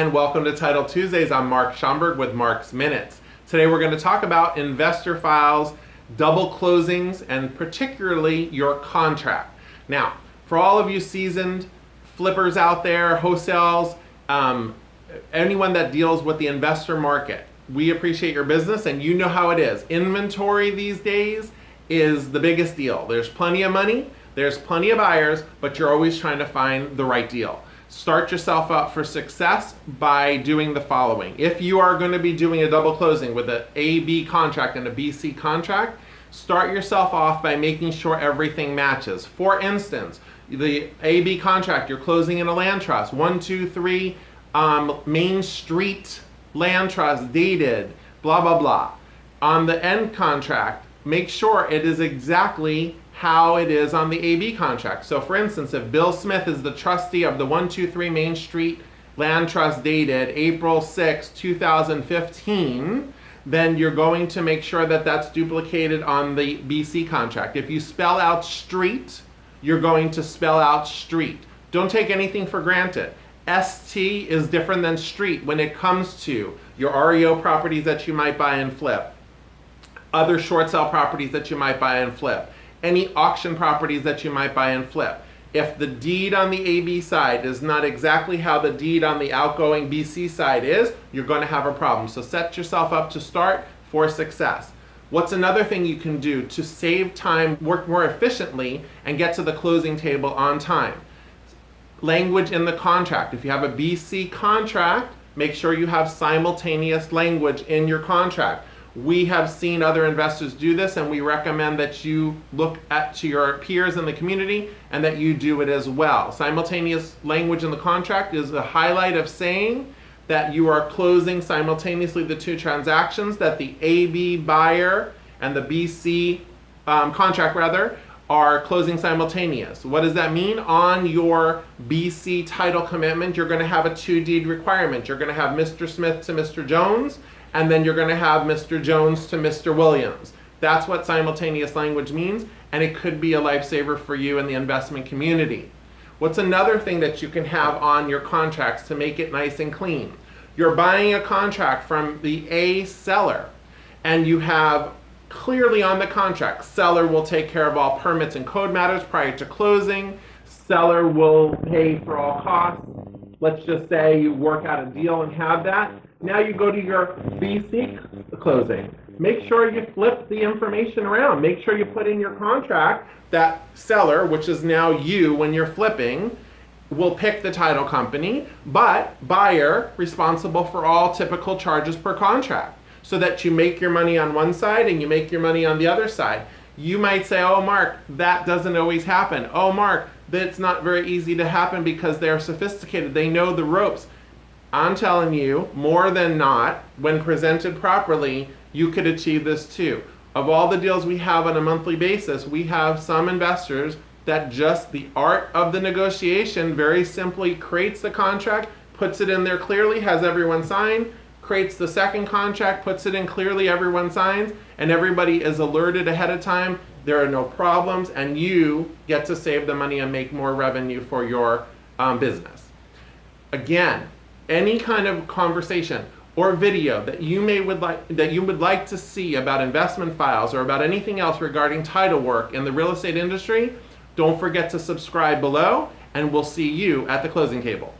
and welcome to Title Tuesdays. I'm Mark Schomburg with Mark's Minutes. Today we're going to talk about investor files, double closings, and particularly your contract. Now, for all of you seasoned flippers out there, wholesales, um, anyone that deals with the investor market, we appreciate your business and you know how it is. Inventory these days is the biggest deal. There's plenty of money, there's plenty of buyers, but you're always trying to find the right deal. Start yourself up for success by doing the following. If you are going to be doing a double closing with an AB contract and a BC contract, start yourself off by making sure everything matches. For instance, the AB contract, you're closing in a land trust, one, two, three, um, Main Street land trust dated, blah, blah, blah. On the end contract, make sure it is exactly how it is on the AB contract. So for instance, if Bill Smith is the trustee of the 123 Main Street Land Trust dated April 6, 2015, then you're going to make sure that that's duplicated on the BC contract. If you spell out street, you're going to spell out street. Don't take anything for granted. ST is different than street when it comes to your REO properties that you might buy and flip, other short sale properties that you might buy and flip any auction properties that you might buy and flip. If the deed on the AB side is not exactly how the deed on the outgoing BC side is, you're going to have a problem. So set yourself up to start for success. What's another thing you can do to save time, work more efficiently, and get to the closing table on time? Language in the contract. If you have a BC contract, make sure you have simultaneous language in your contract. We have seen other investors do this and we recommend that you look at to your peers in the community and that you do it as well. Simultaneous language in the contract is the highlight of saying that you are closing simultaneously the two transactions, that the AB buyer and the BC um, contract rather are closing simultaneous. What does that mean? On your BC title commitment, you're going to have a two deed requirement. You're going to have Mr. Smith to Mr. Jones and then you're going to have Mr. Jones to Mr. Williams. That's what simultaneous language means, and it could be a lifesaver for you in the investment community. What's another thing that you can have on your contracts to make it nice and clean? You're buying a contract from the A seller, and you have clearly on the contract, seller will take care of all permits and code matters prior to closing, seller will pay for all costs. Let's just say you work out a deal and have that now you go to your BC closing. Make sure you flip the information around. Make sure you put in your contract that seller, which is now you when you're flipping, will pick the title company, but buyer responsible for all typical charges per contract so that you make your money on one side and you make your money on the other side. You might say, oh, Mark, that doesn't always happen. Oh, Mark, that's not very easy to happen because they're sophisticated. They know the ropes. I'm telling you, more than not, when presented properly, you could achieve this too. Of all the deals we have on a monthly basis, we have some investors that just the art of the negotiation very simply creates the contract, puts it in there clearly, has everyone sign, creates the second contract, puts it in clearly, everyone signs, and everybody is alerted ahead of time. There are no problems, and you get to save the money and make more revenue for your um, business. Again, any kind of conversation or video that you may would like that you would like to see about investment files or about anything else regarding title work in the real estate industry, don't forget to subscribe below and we'll see you at the closing table.